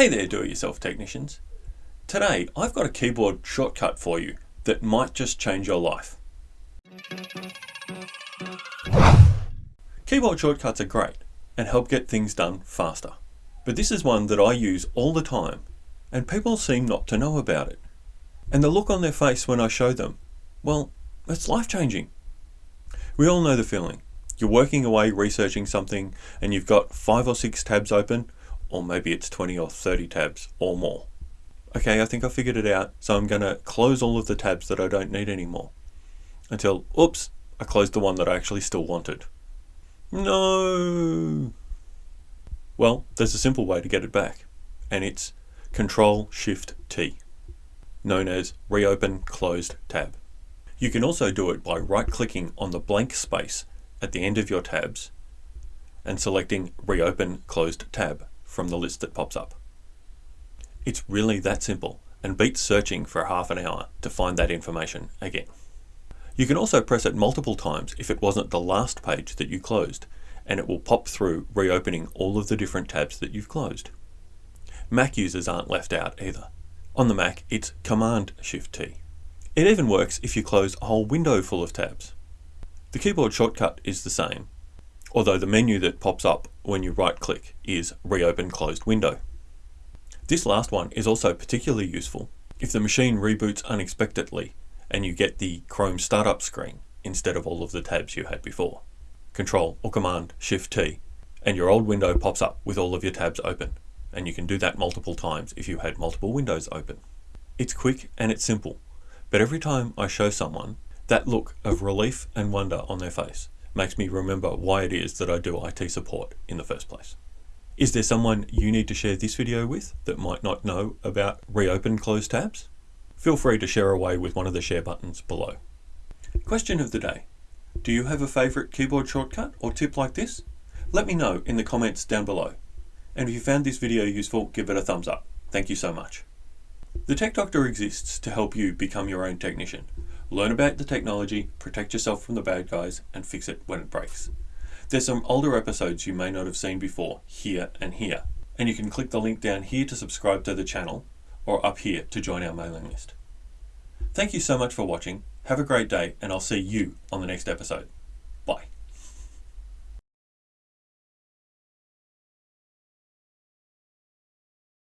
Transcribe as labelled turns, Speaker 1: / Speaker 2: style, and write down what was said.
Speaker 1: Hey there do-it-yourself technicians. Today I've got a keyboard shortcut for you that might just change your life. Keyboard shortcuts are great and help get things done faster. But this is one that I use all the time and people seem not to know about it. And the look on their face when I show them, well, it's life-changing. We all know the feeling. You're working away researching something and you've got five or six tabs open or maybe it's 20 or 30 tabs or more. Okay, I think I figured it out, so I'm going to close all of the tabs that I don't need anymore. Until, oops, I closed the one that I actually still wanted. No! Well, there's a simple way to get it back, and it's Control Shift T, known as Reopen Closed Tab. You can also do it by right-clicking on the blank space at the end of your tabs and selecting Reopen Closed Tab from the list that pops up. It's really that simple and beats searching for half an hour to find that information again. You can also press it multiple times if it wasn't the last page that you closed and it will pop through reopening all of the different tabs that you've closed. Mac users aren't left out either. On the Mac, it's Command Shift T. It even works if you close a whole window full of tabs. The keyboard shortcut is the same, although the menu that pops up when you right click is reopen closed window. This last one is also particularly useful if the machine reboots unexpectedly and you get the Chrome startup screen instead of all of the tabs you had before. Control or Command Shift T and your old window pops up with all of your tabs open and you can do that multiple times if you had multiple windows open. It's quick and it's simple, but every time I show someone that look of relief and wonder on their face makes me remember why it is that I do IT support in the first place. Is there someone you need to share this video with that might not know about reopen closed tabs? Feel free to share away with one of the share buttons below. Question of the day. Do you have a favourite keyboard shortcut or tip like this? Let me know in the comments down below. And if you found this video useful, give it a thumbs up. Thank you so much. The Tech Doctor exists to help you become your own technician. Learn about the technology, protect yourself from the bad guys, and fix it when it breaks. There's some older episodes you may not have seen before, here and here. And you can click the link down here to subscribe to the channel, or up here to join our mailing list. Thank you so much for watching, have a great day, and I'll see you on the next episode. Bye.